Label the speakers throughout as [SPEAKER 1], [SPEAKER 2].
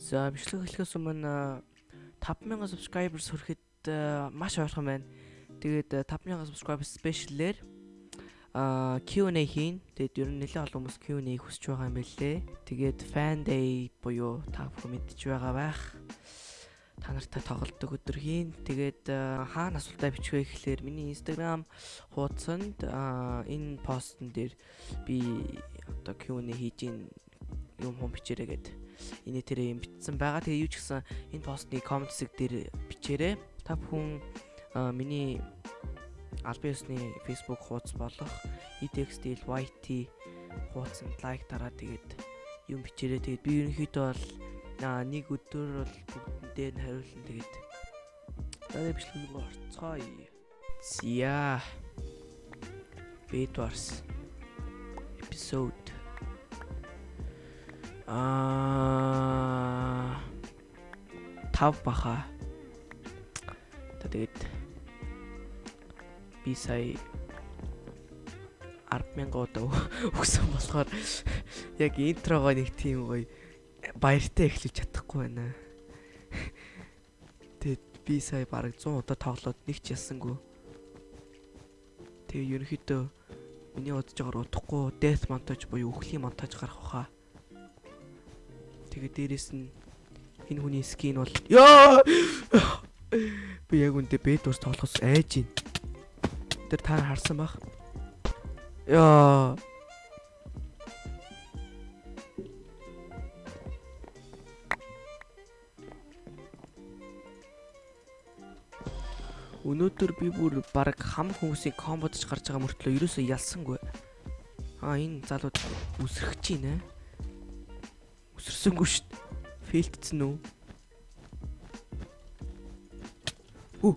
[SPEAKER 1] За бичлэг эхлэхээс өмнө 5000 subscribers хүрэхэд э, маш ойрхон байна. Тэгээд э, 5000 subscriber special-ээр а Q&A хийн. Тэгээд ер нь нэлээд олон хүмүүс Q&A хүсэж байгаа юм байлээ. Тэгээд fan day буюу та бүхэн мэдж байгаа байх. Та нартай тоглолдог өдөр хийн. Тэгээд э, хаана асуултаа бичвэ гэхлээр миний Instagram хуудсанд энэ постн дээр би одоо Q&A хийж юм хум бичээрэй гэдэг энэ тэрэ юм бичсэн байгаа. Тэгээ юу ч гэсэн энэ постны коммент хэсэг дээр бичээрэй. Та бүхэн миний албан ёсны Facebook хуудас болох ETXTL YT хуудсанд лайк дараад тэгээд юм бичээрэй. Тэгээд би ерөнхийдөө бол нэг өдөр бол бүгдэндээ нь хариулна тэгээд дараа бичлэг рүү орцгоё. Зя. Bedwars episode Аа тав баха. Тэгээд би сая 100000 удаа өгсөн болохоор яг интрогоо нэг тийм гоё баяртай эхлэж чадахгүй байна. Тэгээд би сая бараг 100 удаа тоглоод нэг ч ялсангүй. Тэгээ ерөнхийдөө миний бодож байгаагаар удахгүй death montage буюу үхлийн монтаж гарах баха. Тэгээ дээрэс нь энэ хүний скин бол ёо би яг үндэ бэд ус тоглохоос айж байна. Тэр та харсан бах. Ёо Өнөөдөр би бүр баг хам хүмүүсийн комбодж гарч байгаа мөртлөө ерөөсөө ялсангүй. Аа энэ залууд үсрэх чинь нэ. Үсэрсэнгүй шүү дээ. Фейлдсэн үү? Хүү.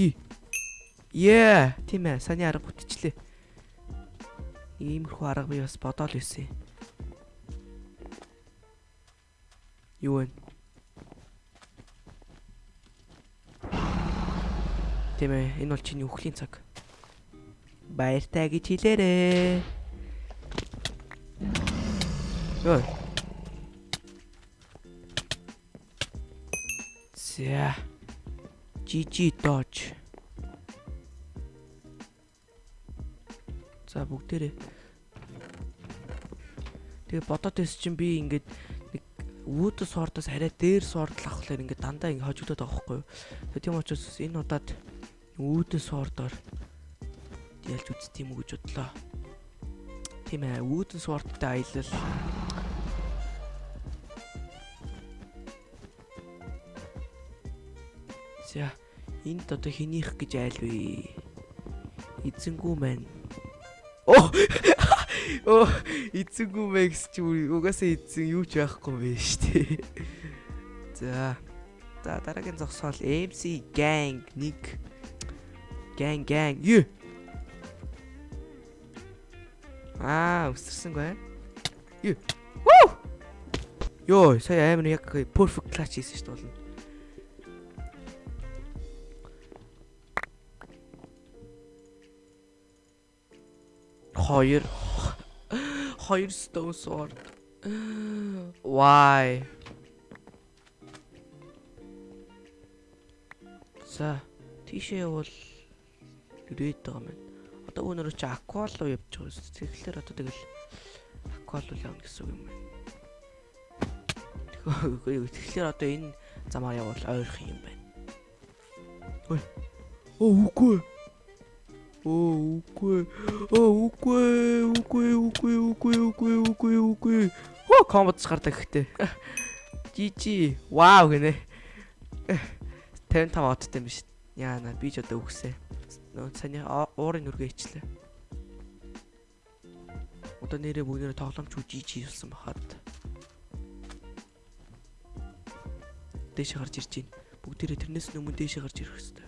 [SPEAKER 1] И. Yeah, тийм ээ. Саны арга бүтчлээ. Иймэрхүү арга би бас бодоол байсан. Юу вэ? Тийм ээ. Энэ бол чиний үхлийн цаг. Баяртай гэж хэлээрээ. Ой. За. GG Dodge. За бүгдээрээ. Тэгээ бодоод байсан чинь би ингээд нэг Wood Sword-оос арай дээр Sword л авахлаар ингээд дандаа ингээд хожигдоод байгаа байхгүй юу. Тэгээ тийм учраас энэ удаад Wood Sword-оор ялж үзт юм уу гэж бодлоо. Тийм ээ, Wood Sword-тай аялал За энд одоо хэнийх гэж айлвэ? Эзэнгүү маань. Оо! Оо, эзэнгүү гэж чи угаасаа эзэн юу ч байхгүй бэ штэ. За. За дараагийн зогсоол MC Gang 1. Gang Gang. Юу? Аа, өсөрсөнгүй. Юу? Вуу! Йоо, сая амар яг perfect clutch хийсэн шүү дээ болно. Хоёр хоёр stone sword. Why? За, тийшээ явал ирээд байгаа юм. Одоо өнөрөө чи аквал руу явж байгаа юм. Тэгэхээр одоо тэгэл аквал руу явна гэсэн үг юм байна. Тэгэхээр одоо энэ замаар явбал ойрхон юм байна. Ой. Оо үгүй. Оо үгүй. Оо үгүй. Үгүй үгүй үгүй үгүй үгүй үгүй. Хөө комбоц гардаг ихтэй. Жижи. Вау гинэ. 55 одтой юм биш. Яана би ч одоо үгсээ. Нөө саний уурын нүргээ ичлээ. Одоо нэрээ бүгдээрээ тоглоомч үжиж хийсэн бахад. Дээшээ гарч ирж байна. Бүгдээрээ тэрнээс өмнө дээшээ гарч ирэх хэрэгтэй.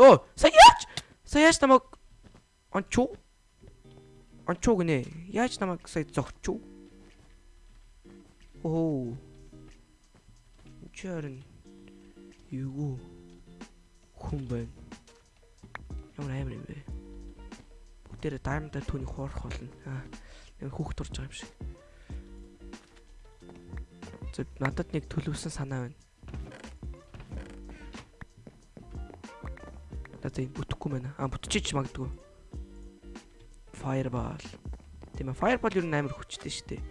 [SPEAKER 1] Оо, саяач. Саяач намайг ончуу. Ончуу гинэ. Яаж намайг сая зогчуу? Оо. Чарн. Юу хүн байна. Ямар амар юм бэ? Бүгдээрээ даймдаа түүний хуурах болно. Аа. Нэг хүүхд турж байгаа юм шиг. Зөв надад нэг төлөвсөн санаа байна. Надад энэ бүтэхгүй байна. А бүтчихэж магадгүй. Fireball. Тийм ээ, Fireball юу нээр хүчтэй шүү дээ.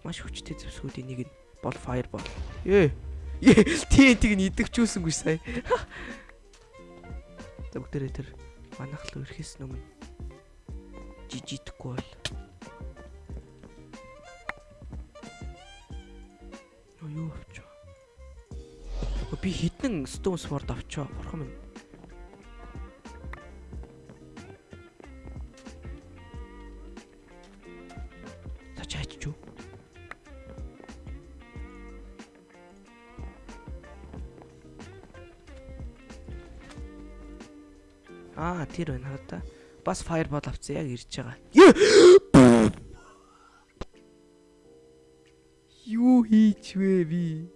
[SPEAKER 1] Маш хүчтэй зэвсгүүдийн нэг нь бол Fireball. Ээ. Ээ, TNT-г нь идэвчүүлсэнгүй сая. За бүгдээрээ тэр манахлуу ирэхээс өмнө жижигдэхгүй бол. Юу авчаа. Би хідэн stone sword авчаа. Бурхан минь. Аа тэр байна хаа та. Бас fireball авцсан яг ирж байгаа. Юу хийч вэ би?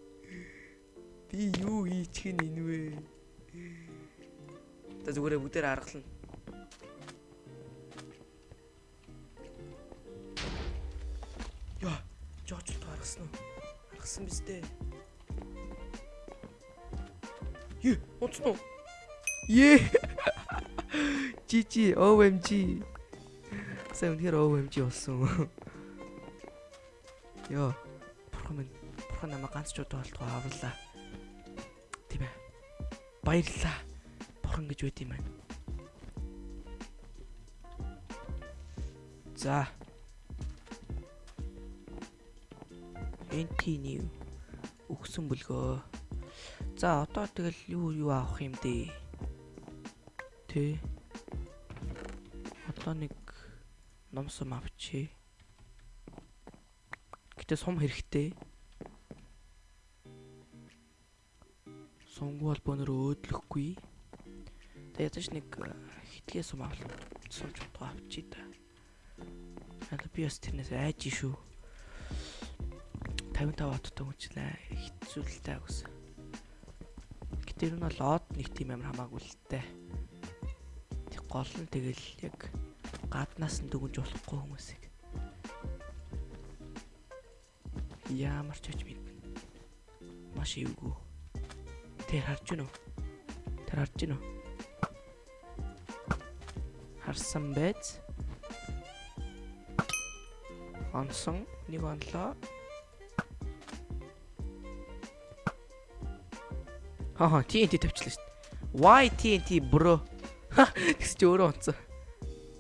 [SPEAKER 1] Би юу хийчих нь энэ вэ? Та зүгээрээ бүгдээр аргална. Яа, жооч тааргасан уу? Аргасан биз дээ. Юу, унтсан уу? GG OMG. Сайн үнэхээр OMG болсон. Йоо. Бурхан минь. Бурхан намайг ганц ч удаа болтгоо авлаа. Тийм ээ. Баярлалаа. Бурхан гэж үт юм байна. За. Continue. Өгсөн бүлгөө. За одоо тэгэл юу юу авах юм дээ? Тэ. Одоо нэг номсом авчи. Гэтэ сум хэрэгтэй. Сумгүй холбооноор өөдлөхгүй. Тэ ядаж нэг хитгэе сум авлаа. Сум чутгаа авчи да. Ала би бас тэрнээс айж шүү. 55 ватттай хүчлээ. Хэцүүлтэй агс. Гэтэ ер нь бол лод нэг тийм амар хамаагүй л дээ гол нь тэгэл яг гаднаас нь дүгнж болохгүй хүмүүсийг ямар ч очив маш эвгүй. Тэр харж гинөө? Тэр харж гинөө? Харсан байц. Онсон нэг онлоо Хаа TNT тавьчлаа шүү дээ. Why TNT bro? Тэгс чи өөрөө онцсон.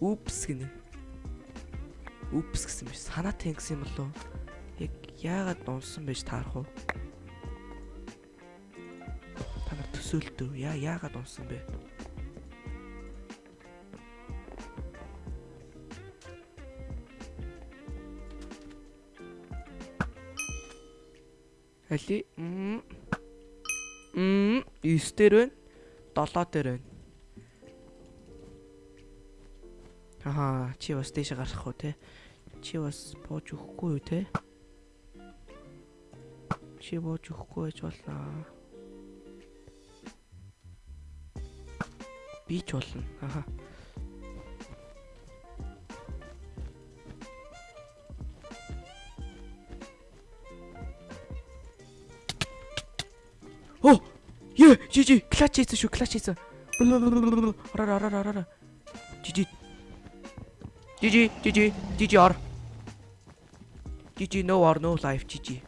[SPEAKER 1] Үпс гинэ. Үпс гэсэн биш. Санаа тэнгсэн юм болов. Яг яагаад унсан байж таарах уу? Та нар төсөөлтөө яа яагаад унсан бэ? Али м м 9 дээр байна 7 дээр байна Ахаа чи бас дээшээ гарах уу те? Чи бас бууж өгөхгүй юу те? Чи бууж өгөхгүй байж болно. Би ч болно. Ахаа. Оо! Е, жи жи, клач хийсэн шүү, клач хийсэн. Араа араа. Жи жи GG GG GG or GG no or no life GG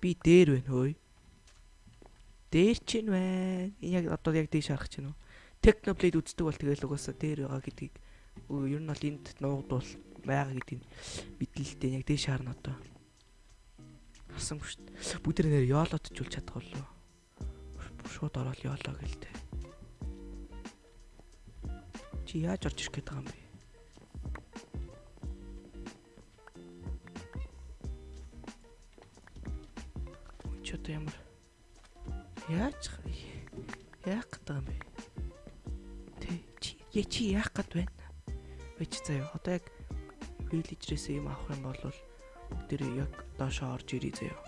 [SPEAKER 1] Би дээр байна хөөе. Дээр ч юм байна. Энэ яг одоо яг дээш харах чинь үү. Technoblade үздэг бол тэгэл угаасаа дээр байгаа гэдгийг ер нь бол энд нуугдвал байгаа гэдгийг мэдлэлтэй яг дээш харна одоо. Харсангүй шүү дээ. Бүгд нэр ёолот ч үл чадах болов. Шууд ороод ёолоо гэлтэй. Чи яаж орж ирэх гээд байгаа юм бэ? Чи одоо ямар яаж яах гэдэг юм бэ? Тэ чи яа чи яах гээд байна? Бич заяа. Одоо яг villager-ээс юм авах юм бол тэр яг доошоо орж ирээ заяа.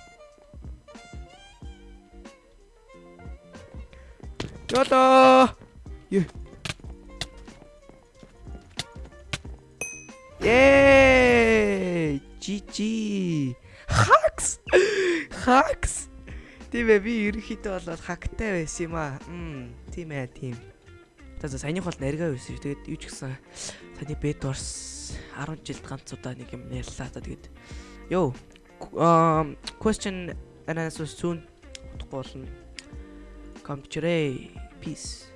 [SPEAKER 1] Ёлоо. Юу. Ээ! GG. Hacks. Hacks. Тийм ээ би ерөнхийдөө бол хактай байсан юм аа. Мм, тийм ээ, тийм. За саяных бол наргаа байсан шүү. Тэгээд юу ч гэсэн саяны бед варс 10 жилд ганц удаа нэг юм яллаа та тэгээд. Йоо. Um question answer soon. Утгагүй болно. Come to Peace.